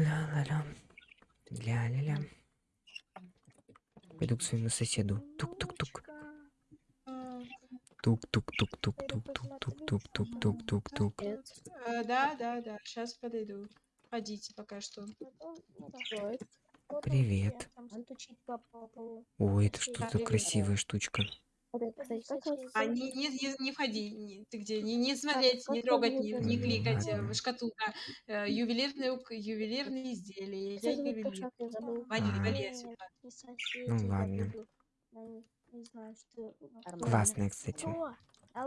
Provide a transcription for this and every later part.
Ля-ля-ля. Ля-ля-ля. Пойду к своему соседу. Тук-тук-тук. Тук-тук-тук-тук-тук-тук-тук-тук-тук-тук-тук. Да, да, да, сейчас подойду. Ходите пока что. Привет. Ой, это что за Красивая штука. А не, не, не, не входи, не- ты где? Не, не смотреть, не трогать, не, не кликать. э, ладно. Шкатулка. Э, ювелирные, ювелирные изделия. Я ювелир. Вали, А. вали отсюда. Ну ладно. Классная, кстати.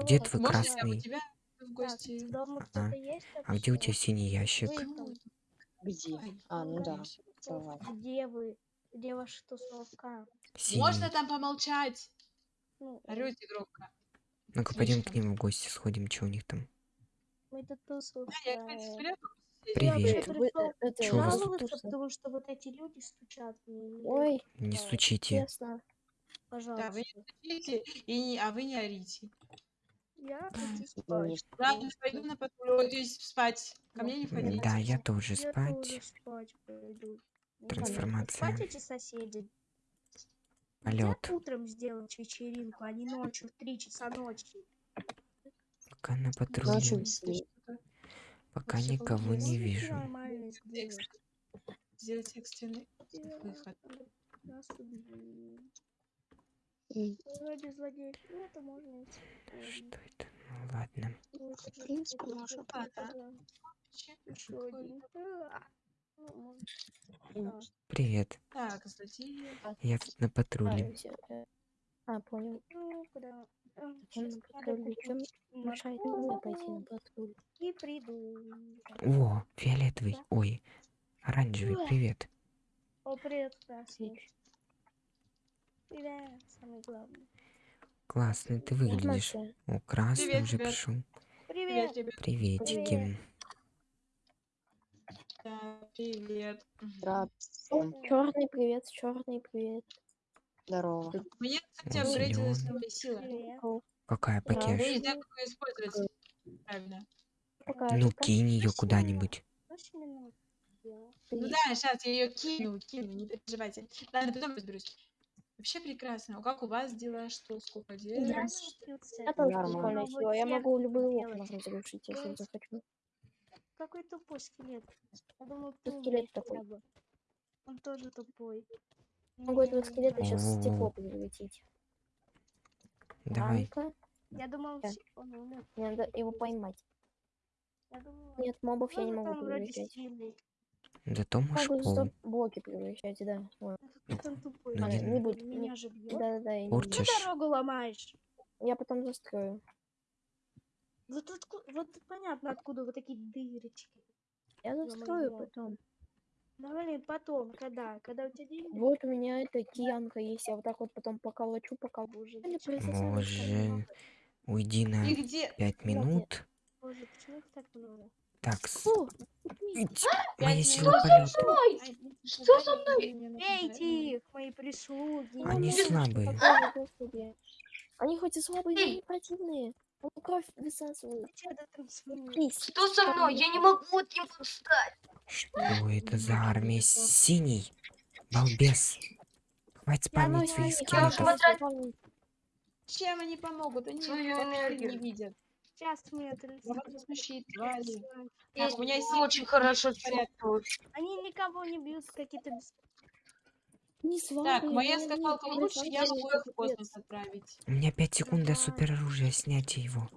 Где твой Можно я красный? у тебя в гости? дома А, кто-то есть А где у тебя синий ящик? Где? А, ну да. Где вы? Где ваша тусовка? Можно Синий. там помолчать? Ну, Орете громко. Ну-ка, пойдем к ним в гости сходим, что у них там. мы тут тусовка. Да, я, кстати, все Привет. Я Привет. пришел это Чё жаловаться, потому что вот эти люди стучат мне. Ой, Не Да, стучите. честно. Да, вы Пожалуйста. не стучите, и не, а вы не орите. Я хочу Ну, спать. Ладно, пойду на патруль, спать. Ко мне не входите. Да, я тоже Я спать. тоже спать пойду. Ну, Трансформация. Спать эти соседи полет. Утром сделать вечеринку, а не ночью в три часа ночи. Пока на патруле. Пока Все никого не вижу. Сделать экстренный выход. Вроде злодей. Ну, это можно Что это? Ну ладно. В принципе, можно. Еще один. А, ну. Привет. Так, злодеи. Я тут на А, патруле. всё, э, а, понял. Ну, куда? Он щас на надо патруле. Чем купить мешает морковку мне пойти на патруль? И приду. О, фиолетовый. Ой, оранжевый. Привет. О, привет, красный. Привет, самый главный. Классно ты выглядишь. О, красный Привет, уже пришел. Привет. Привет. Приветики. Да, привет. Мгм. Рад всем. Черный привет, черный привет. Здорово. Мне, кстати, апгрейдилась новая сила. Привет. Какая Да. Я не знаю, как ее использовать. Правильно. Ну, да? кинь ее куда-нибудь. Ну да, сейчас я ее кину, кину, не переживайте. Ладно, потом разберусь. Вообще прекрасно. Как у вас дела? Что, сколько дел? Я Здравствуйте. Я тоже Нормально. Я могу любые окна разрушить, если захочу. Какой тупой скелет. Я думал, скелет такой. Он тоже тупой. Могу этого скелета сейчас стекло превратить. Давай. Я думал, Да. он умер. мне надо его поймать. Я Нет, мобов я не ну, могу превращать. сильный. Зато можешь Могу пол. блоки превращать, да. Вот. Тупой. Ну, А, не не будет. Меня же бьет. Да-да-да, я не Порчишь. буду. Ты дорогу ломаешь. Я потом застрою. Вот, отку- вот понятно, откуда вот такие дырочки. Я моё. застрою потом. Ну, блин, потом, когда? Когда у тебя деньги? Вот у меня эта киянка есть, я вот так вот потом поколочу, пока сами Боже. Уйди на И где? пять минут. Боже, почему их так много? Так, с- Фу, моя сила полета. Ай, Что со мной? Бейте их, мои прислуги. Они слабые. Они хоть и слабые, но не противные. Они кровь высасывают. Зачем это трансформирует? Плиз. Что со мной? Я не могу от него встать. Что это за армия синий? Балбес. Хватит спамить ночью своих скелетов. Чем они помогут? Они Свою энергию. не видят. Сейчас мы это твари. Так, у меня есть очень хорошо порядок. чувствую. Они никого не бьют, какие-то Не слабые. Так, моя скакалка лучше, я могу их в космос отправить. У меня 5 секунд до супероружия снятия его.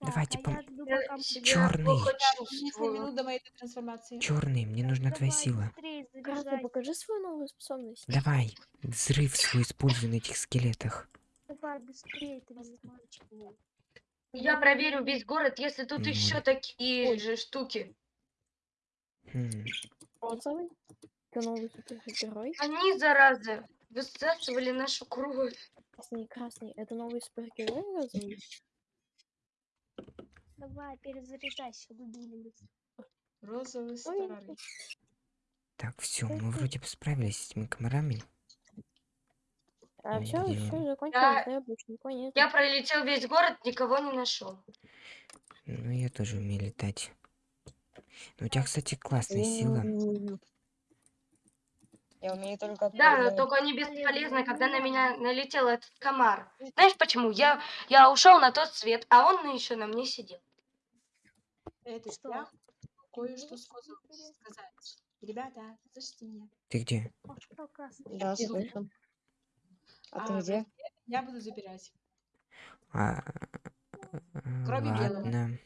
Так, Давайте а пом- Черный. плохо Так, 10 чувствую. минут до моей трансформации. Черный, мне нужна твоя Давай, сила. быстрее Красный, покажи свою новую способность. Давай, взрыв свой используй на этих скелетах. Давай, быстрее, ты мальчик. Я проверю весь город, если тут Ну, еще такие же штуки. Розовый. Ты новый супергерой. Они, заразы, высасывали нашу кровь. Красный, красный. Это новый супергерой розовый? Давай, перезаряжайся, дубина. Розовый Ой, старый. Так, все, мы вроде бы справились с этими комарами. А все, все он? закончилось, да. Я пролетел весь город, никого не нашел. Ну, я тоже умею летать. Ну, у тебя, кстати, классная сила. Я умею только Да, но только они бесполезны, когда на меня налетел этот комар. Знаешь почему? Я, я ушел на тот свет, а он еще на мне сидел. Это Что? я кое-что сказать. Ребята, слышите меня? Ты где? Да, Где ты? слышно. А ты А, где? Я буду забирать. А, Кроме белого. ладно.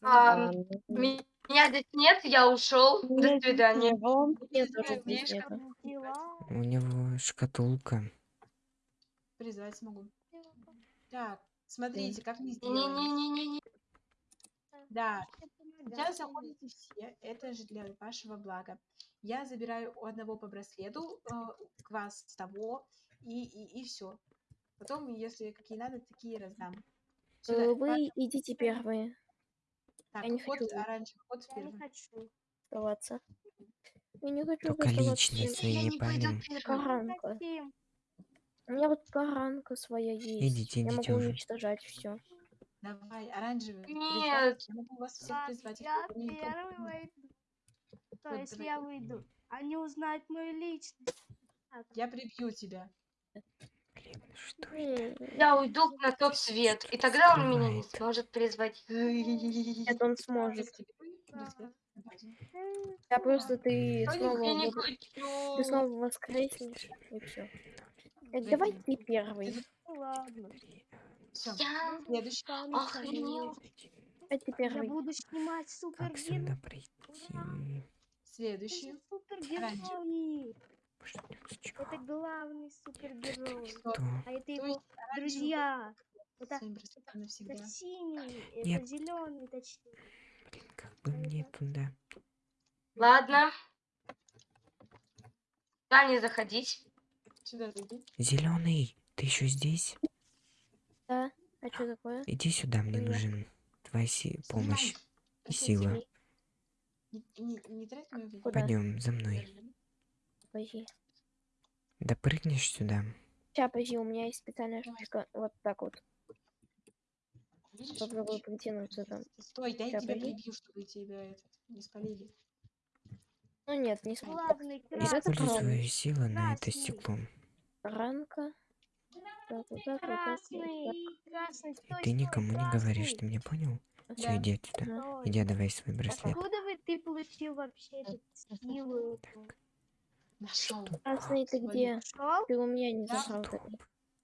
А, А, ми- Меня здесь нет, я ушел. До свидания. не. Нет, здесь. У него шкатулка. Призвать смогу. Так, смотрите, как мы сделаем. Не-не-не-не-не. Да, сейчас заходите все, это же для вашего блага. Я забираю у одного по браслету, э, к вас с того, и, и, и все. Потом, если какие надо, такие раздам. Сюда, Э, Вы идите первые так, я не ход хочу. оранжевый, ход Я не хочу. оставаться. Я не хочу Только Я- свои Я не пойду. Каранка. Хотим. У меня вот каранка своя есть. Идите, Я идите могу уже. уничтожать все. Давай, оранжевый. призвать. Нет. Я могу вас всех Ладно, призвать. я первый выйду. То Вот, есть давай. я выйду. Они узнают мою личность. Я прибью тебя. Блин, что? Я уйду на тот свет, и тогда он меня не сможет призвать. Нет, он сможет. Я просто ты снова, Я не ты снова воскреснешь и все. Давай ты первый. Ну ладно. Все, Я следующий. охренел. Ты Я буду снимать Как супергерои. сюда прийти? Следующий. Супергерои. Это главный супергерой. Кто? А это То его друзья. Это, браслетом навсегда. это синий, Нет. это зеленый, точнее. Блин, как бы мне туда? Ладно. Да, не заходить. Сюда зайди. Зеленый, ты еще здесь? Да. А что такое? Иди сюда, мне нужен твоя си- помощь и сила. Не? Пойдем за мной. Подожди. Допрыгнешь сюда? Сейчас, подожди, у меня есть специальная Давай. штучка. Вот так вот. Видишь? Попробую притянуться там. Стой, дай Ща, тебя подожди. прибью, чтобы тебя этот, не спалили. Ну нет, не это красный. Используй свою силу на это стекло. Ранка. Так, вот так, вот так, вот так. Стой, Ты никому не говоришь, ты меня понял? Все, Да. иди отсюда. Иди, отдавай свой браслет. Откуда вы ты получил вообще эту силу? эту? Нашел. Красный, ты Свою. где? Нашел? Ты у меня не Да. так.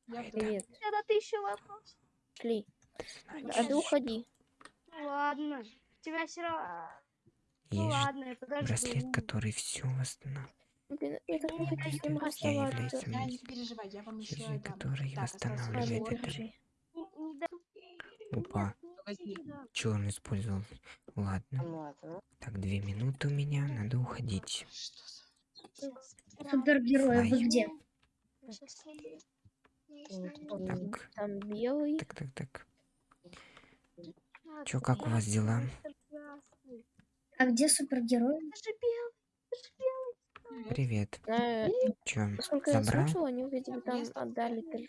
Я Привет. Это тысяча вопросов. Шли. А ты уходи. Ну ладно. Тебя все равно... Ну ладно, я подожду. браслет, который все восстанавливает. Блин, я так не Я хочу с ним расставаться. Я не переживай, я вам еще Чужой, дам. который остался восстанавливает это. Опа. Да. черный использовал. Ладно. Ну, ладно. Так, две минуты у меня, надо уходить. Что за... Супергерой, вы где? Так, Там белый. так, так, так. Чё, как у вас дела? А где супергерой? Привет. Э, Чё, Насколько я забрал? слышала, они бы там отдали.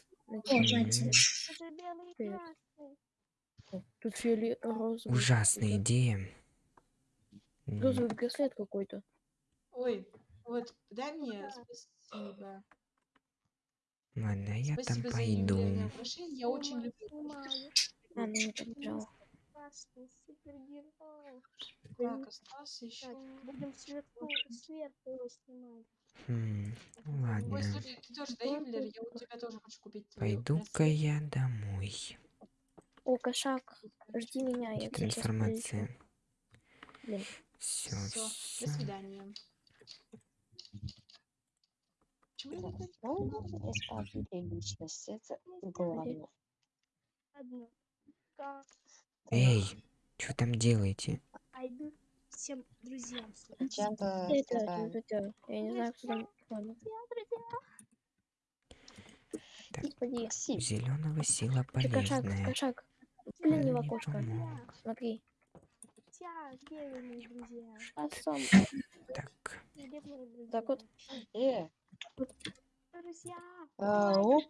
Тут розовый. Ужасная идея. Розовый браслет какой-то. Ой, вот, дай мне спасибо. Ладно, я там Спасибо за пойду. я очень люблю. А, не побежал. Так, остался еще. Будем сверху, сверху его снимать. Хм, Ой, ладно. слушай, ты тоже дай ювелир, я у тебя тоже хочу купить. твой Пойду-ка я домой. О, кошак, жди меня, я информация. прилечу. Блин, Все, все. до свидания. Не? Ну. Это главное. Эй, что там делаете? Пойду всем друзьям. Чем-то я не знаю, кто там. Так. Спасибо. Зеленого сила Чё, кошак, полезная. кошак. Он Взгляни в окошко. Смотри. А. Так? Так вот. Э, Друзья, а, оп,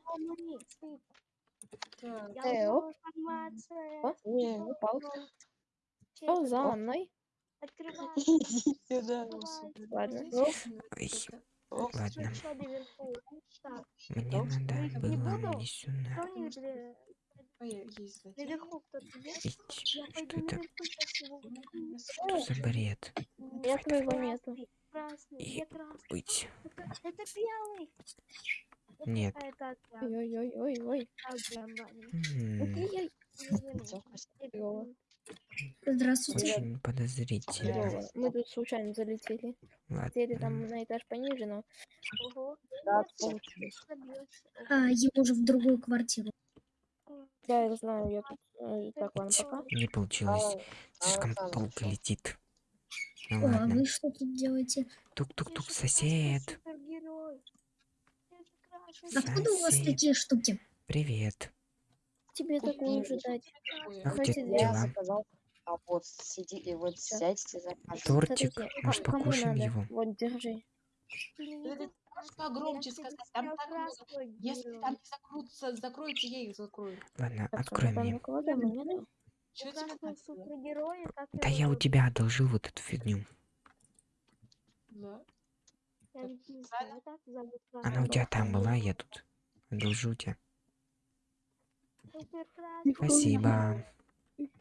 Э, оп. информацию. О, не, упал. Что за мной? Открывай. Иди сюда. Ладно. Ой. Ладно. Мне надо не было мне сюда. Что пойду это? Что за бред? Я твоего нету. И-? Быть. Это, белый. Нет. Ой-ой-ой-ой. Здравствуйте. Очень подозрительно. Мы тут случайно залетели. Хотели там на этаж пониже, но. Да. А, ему уже в другую квартиру. Да, я знаю, я тут... э, Так, ладно, пока. Не получилось. Слишком долго летит. Ну а ладно. вы что тут делаете? Тук-тук-тук, сосед. Это красный Откуда у вас такие штуки? Привет. Тебе такую же дать. Ой, Как? Я дела? заказал, а вот сиди и вот Всё. сядьте закажите. Тортик. Кстати, Может, покушаем надо? его? Вот, держи. Погромче Я тебе сказать, там сказал так много. Если там не закроются, закроете, я их закрою. Ладно, Так, открой мне. Да я у тебя одолжил вот эту фигню. Да. Я ведь не знаю, так зовут Она у тебя там была, я тут одолжу у тебя. Спасибо.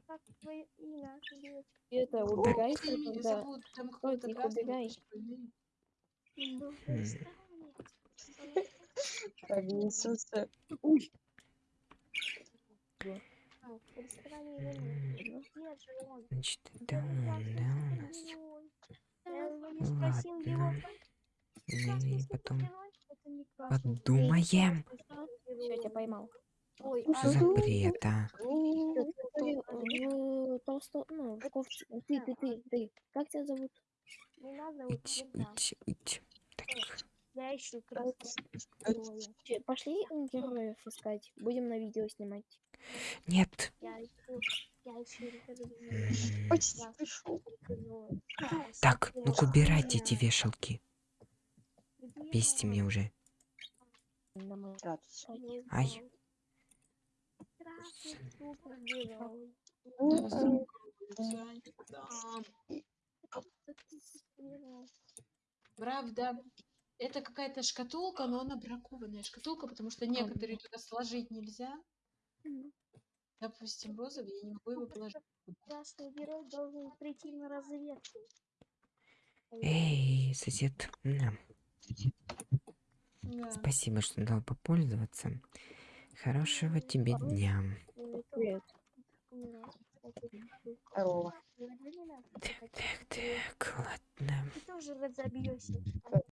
Как твое имя? Привет. И это, убегай, когда... зовут? Там красного убегай. Повесился. Он? Значит, это Где он, красный да, у нас. Ладно. И потом подумаем. Все, я тебя поймал. Ой, Что за бред, а? В толсто... Ну. Ты, ты, ты, ты. Как тебя зовут? Не надо Ить, ить, ить. Так, Я ищу. Че, Пошли героев искать. Будем на видео снимать. нет. Я ищу, я ищу. Так, ну-ка убирайте эти вешалки. Бесите меня уже. Ай. Правда, это какая-то шкатулка, но она бракованная шкатулка, потому что некоторые туда сложить нельзя. Допустим, розовый, я не могу его положить. Красный герой должен прийти на разведку. Эй, сосед. на, Да. Спасибо, что дал попользоваться. Хорошего тебе дня. Привет. Здорово. Так, так, так, ладно. Ты тоже разобьешься.